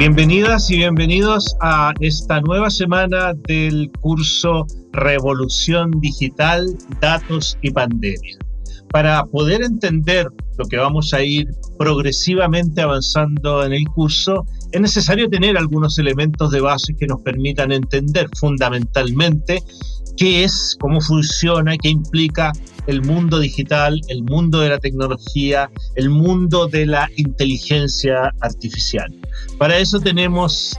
Bienvenidas y bienvenidos a esta nueva semana del curso Revolución Digital, Datos y Pandemia. Para poder entender lo que vamos a ir progresivamente avanzando en el curso, es necesario tener algunos elementos de base que nos permitan entender fundamentalmente qué es, cómo funciona, qué implica el mundo digital, el mundo de la tecnología, el mundo de la inteligencia artificial. Para eso tenemos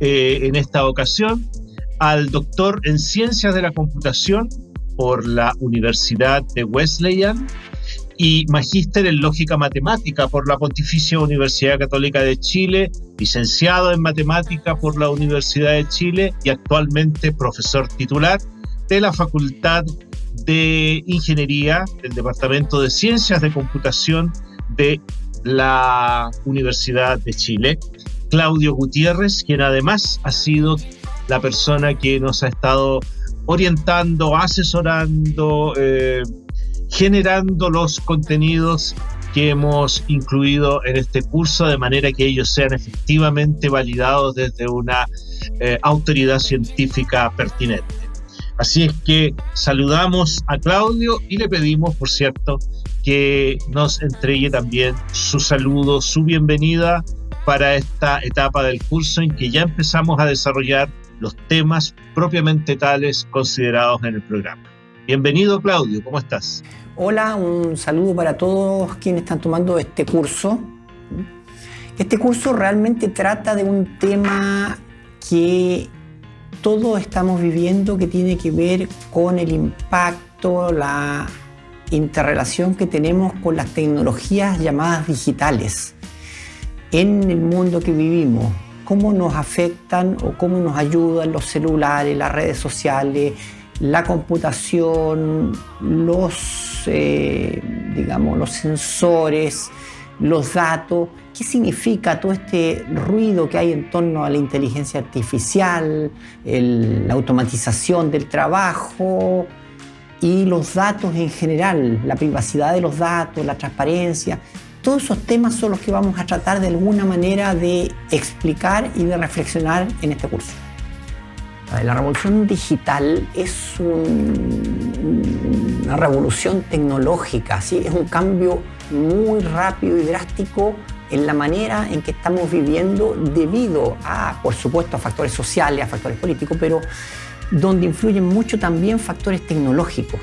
eh, en esta ocasión al doctor en Ciencias de la Computación por la Universidad de Wesleyan y magíster en Lógica Matemática por la Pontificia Universidad Católica de Chile, licenciado en Matemática por la Universidad de Chile y actualmente profesor titular de la Facultad de Ingeniería del Departamento de Ciencias de Computación de la Universidad de Chile. Claudio Gutiérrez, quien además ha sido la persona que nos ha estado orientando, asesorando, eh, generando los contenidos que hemos incluido en este curso de manera que ellos sean efectivamente validados desde una eh, autoridad científica pertinente. Así es que saludamos a Claudio y le pedimos, por cierto, que nos entregue también su saludo, su bienvenida para esta etapa del curso en que ya empezamos a desarrollar los temas propiamente tales considerados en el programa. Bienvenido Claudio, ¿cómo estás? Hola, un saludo para todos quienes están tomando este curso. Este curso realmente trata de un tema que todos estamos viviendo que tiene que ver con el impacto, la interrelación que tenemos con las tecnologías llamadas digitales en el mundo que vivimos. Cómo nos afectan o cómo nos ayudan los celulares, las redes sociales, la computación, los, eh, digamos, los sensores, los datos, qué significa todo este ruido que hay en torno a la inteligencia artificial, la automatización del trabajo y los datos en general, la privacidad de los datos, la transparencia. Todos esos temas son los que vamos a tratar de alguna manera de explicar y de reflexionar en este curso. La revolución digital es una revolución tecnológica, ¿sí? es un cambio muy rápido y drástico en la manera en que estamos viviendo debido a, por supuesto, a factores sociales, a factores políticos, pero donde influyen mucho también factores tecnológicos.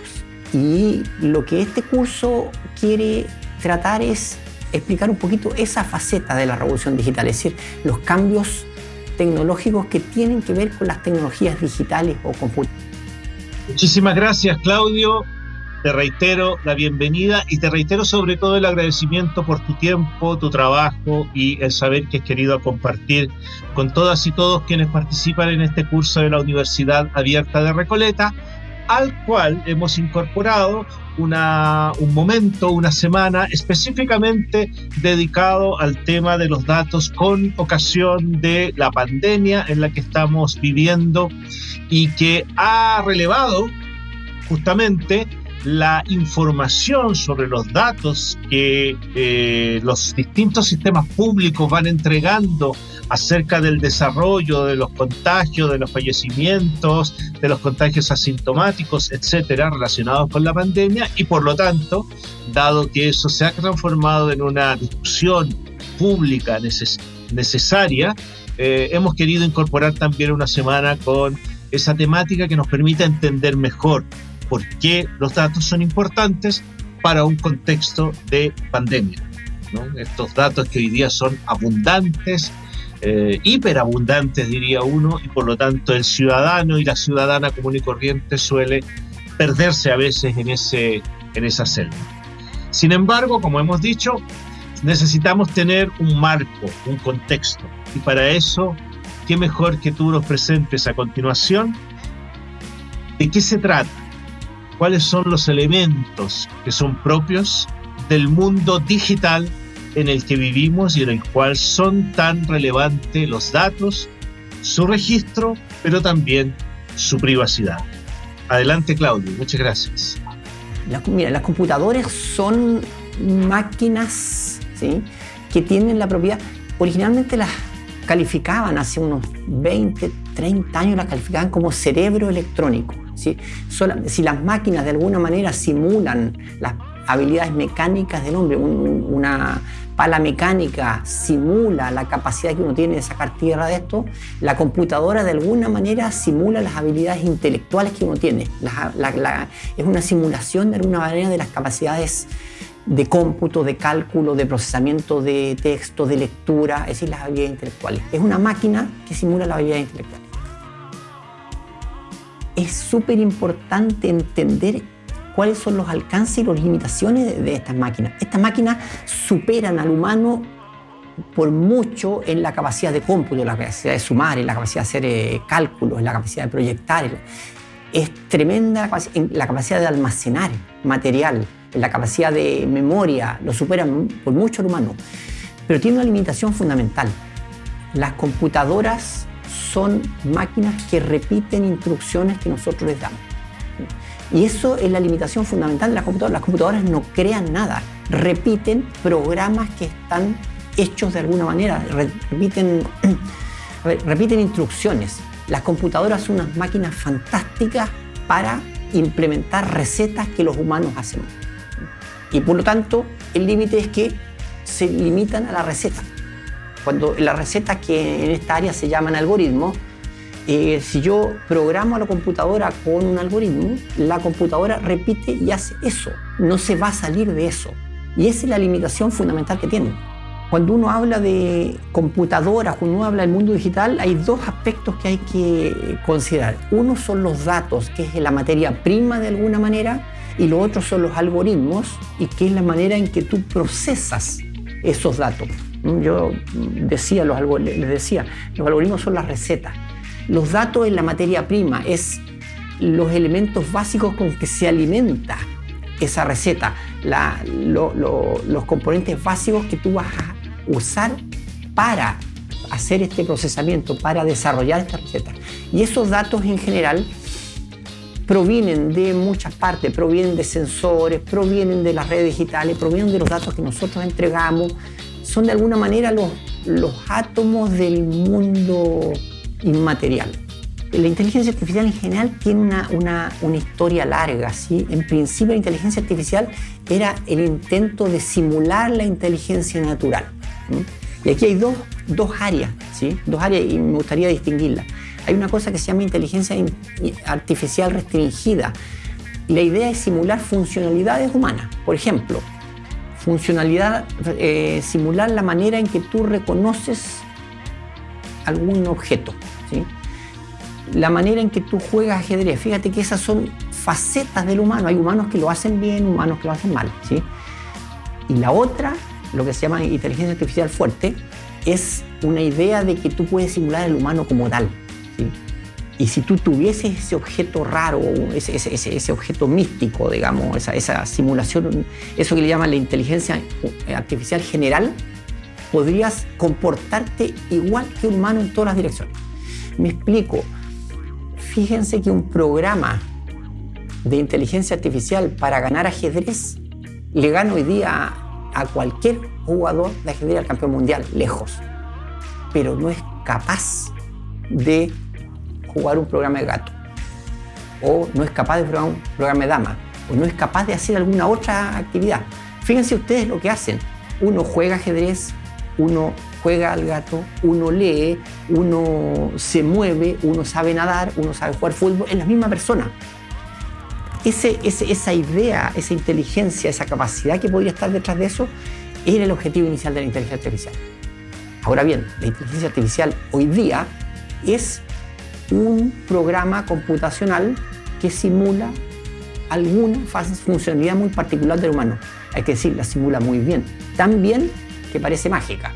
Y lo que este curso quiere tratar es explicar un poquito esa faceta de la revolución digital, es decir, los cambios tecnológicos que tienen que ver con las tecnologías digitales o computadoras. Muchísimas gracias, Claudio. Te reitero la bienvenida y te reitero sobre todo el agradecimiento por tu tiempo, tu trabajo y el saber que has querido compartir con todas y todos quienes participan en este curso de la Universidad Abierta de Recoleta al cual hemos incorporado una, un momento, una semana específicamente dedicado al tema de los datos con ocasión de la pandemia en la que estamos viviendo y que ha relevado justamente la información sobre los datos que eh, los distintos sistemas públicos van entregando acerca del desarrollo de los contagios, de los fallecimientos, de los contagios asintomáticos, etcétera, relacionados con la pandemia y por lo tanto, dado que eso se ha transformado en una discusión pública necesaria, eh, hemos querido incorporar también una semana con esa temática que nos permita entender mejor por qué los datos son importantes para un contexto de pandemia. Estos datos que hoy día son abundantes, eh, hiperabundantes diría uno, y por lo tanto el ciudadano y la ciudadana común y corriente suele perderse a veces en, ese, en esa selva. Sin embargo, como hemos dicho, necesitamos tener un marco, un contexto, y para eso, qué mejor que tú nos presentes a continuación de qué se trata cuáles son los elementos que son propios del mundo digital en el que vivimos y en el cual son tan relevantes los datos, su registro, pero también su privacidad. Adelante Claudio, muchas gracias. mira, las computadoras son máquinas ¿sí? que tienen la propiedad, originalmente las calificaban hace unos 20, 30 años, la calificaban como cerebro electrónico. ¿sí? si las máquinas de alguna manera simulan las habilidades mecánicas del hombre, una pala mecánica simula la capacidad que uno tiene de sacar tierra de esto, la computadora de alguna manera simula las habilidades intelectuales que uno tiene. es una simulación de alguna manera de las capacidades de cómputo, de cálculo, de procesamiento de texto, de lectura, es decir, las habilidades intelectuales. Es una máquina que simula las habilidades intelectuales. Es súper importante entender cuáles son los alcances y las limitaciones de, estas máquinas. Estas máquinas superan al humano por mucho en la capacidad de cómputo, la capacidad de sumar, en la capacidad de hacer eh, cálculos, en la capacidad de proyectar. Es tremenda en la capacidad de almacenar material, en la capacidad de memoria, lo superan por mucho al humano. Pero tiene una limitación fundamental. Las computadoras son máquinas que repiten instrucciones que nosotros les damos. Y eso es la limitación fundamental de las computadoras. Las computadoras no crean nada, repiten programas que están hechos de alguna manera, repiten, repiten instrucciones. Las computadoras son unas máquinas fantásticas para implementar recetas que los humanos hacemos. Y por lo tanto, el límite es que se limitan a la receta. Cuando las recetas que en esta área se llaman algoritmos, eh, si yo programo a la computadora con un algoritmo, la computadora repite y hace eso, no se va a salir de eso. Y esa es la limitación fundamental que tiene. Cuando uno habla de computadoras, cuando uno habla del mundo digital, hay dos aspectos que hay que considerar. Uno son los datos, que es la materia prima de alguna manera, y lo otro son los algoritmos, y que es la manera en que tú procesas esos datos. Yo decía, los, les decía, los algoritmos son las recetas los datos en la materia prima, es los elementos básicos con que se alimenta esa receta, los componentes básicos que tú vas a usar para hacer este procesamiento, para desarrollar esta receta. Y esos datos en general provienen de muchas partes, provienen de sensores, provienen de las redes digitales, provienen de los datos que nosotros entregamos, son de alguna manera los, átomos del mundo inmaterial. La inteligencia artificial en general tiene una, una, historia larga. ¿sí? En principio la inteligencia artificial era el intento de simular la inteligencia natural. Y aquí hay dos, dos áreas, ¿sí? dos áreas y me gustaría distinguirlas. Hay una cosa que se llama inteligencia artificial restringida. La idea es simular funcionalidades humanas. Por ejemplo, funcionalidad, eh, simular la manera en que tú reconoces algún objeto. La manera en que tú juegas ajedrez, fíjate que esas son facetas del humano. Hay humanos que lo hacen bien, humanos que lo hacen mal. ¿sí? Y la otra, lo que se llama inteligencia artificial fuerte, es una idea de que tú puedes simular al humano como tal. Y si tú tuvieses ese objeto raro, ese, ese, objeto místico, digamos, esa, esa, simulación, eso que le llaman la inteligencia artificial general, podrías comportarte igual que un humano en todas las direcciones. Me explico. Fíjense que un programa de inteligencia artificial para ganar ajedrez le gana hoy día a cualquier jugador de ajedrez al campeón mundial, lejos. Pero no es capaz de jugar un programa de gato. O no es capaz de jugar un programa de dama. O no es capaz de hacer alguna otra actividad. Fíjense ustedes lo que hacen. Uno juega ajedrez, uno juega al gato, uno lee, uno se mueve, uno sabe nadar, uno sabe jugar fútbol, es la misma persona. Esa idea, esa inteligencia, esa capacidad que podría estar detrás de eso, era el objetivo inicial de la inteligencia artificial. Ahora bien, la inteligencia artificial hoy día es un programa computacional que simula alguna funcionalidad muy particular del humano. Hay que decir, la simula muy bien. Tan bien que parece mágica,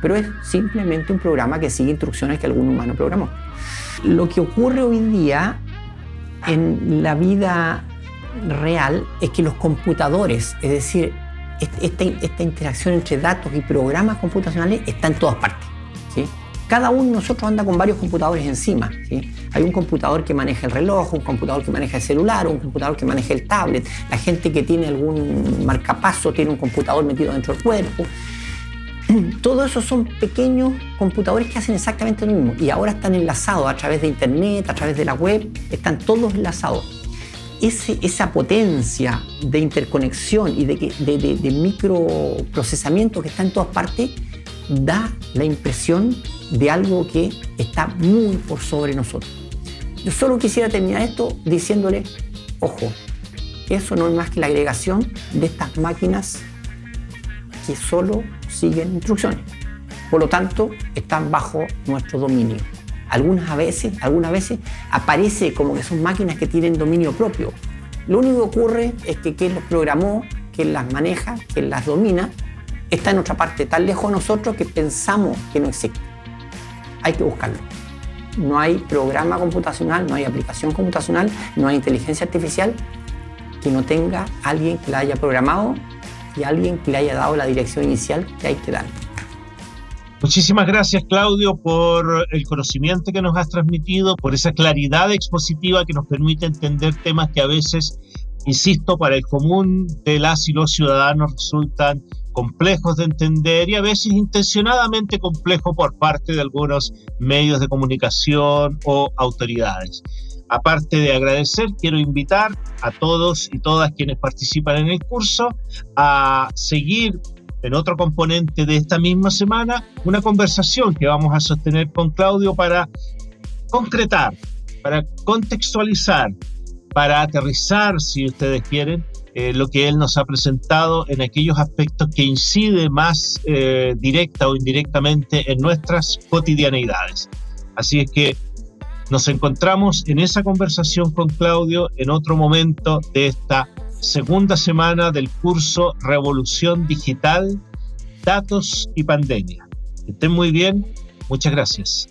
pero es simplemente un programa que sigue instrucciones que algún humano programó. Lo que ocurre hoy día en la vida real es que los computadores, es decir, esta, esta interacción entre datos y programas computacionales está en todas partes. Cada uno de nosotros anda con varios computadores encima. Hay un computador que maneja el reloj, un computador que maneja el celular, un computador que maneja el tablet. La gente que tiene algún marcapaso tiene un computador metido dentro del cuerpo todo eso son pequeños computadores que hacen exactamente lo mismo y ahora están enlazados a través de internet, a través de la web, están todos enlazados. Esa potencia de interconexión y de, de microprocesamiento que está en todas partes da la impresión de algo que está muy por sobre nosotros. Yo solo quisiera terminar esto diciéndole, ojo, eso no es más que la agregación de estas máquinas que solo siguen instrucciones. Por lo tanto, están bajo nuestro dominio. Algunas veces, algunas veces aparece como que son máquinas que tienen dominio propio. Lo único que ocurre es que quien los programó, quien las maneja, quien las domina, está en otra parte, tan lejos de nosotros que pensamos que no existe. Hay que buscarlo. No hay programa computacional, no hay aplicación computacional, no hay inteligencia artificial que no tenga alguien que la haya programado y alguien que le haya dado la dirección inicial que hay que dar. Muchísimas gracias Claudio por el conocimiento que nos has transmitido, por esa claridad expositiva que nos permite entender temas que a veces, insisto, para el común de las y los ciudadanos resultan complejos de entender y a veces intencionadamente complejos por parte de algunos medios de comunicación o autoridades. Aparte de agradecer, quiero invitar a todos y todas quienes participan en el curso a seguir en otro componente de esta misma semana una conversación que vamos a sostener con Claudio para concretar, para contextualizar, para aterrizar, si ustedes quieren, eh, lo que él nos ha presentado en aquellos aspectos que incide más eh, directa o indirectamente en nuestras cotidianeidades. Así es que nos encontramos en esa conversación con Claudio en otro momento de esta segunda semana del curso Revolución Digital, Datos y Pandemia. estén muy bien. Muchas gracias.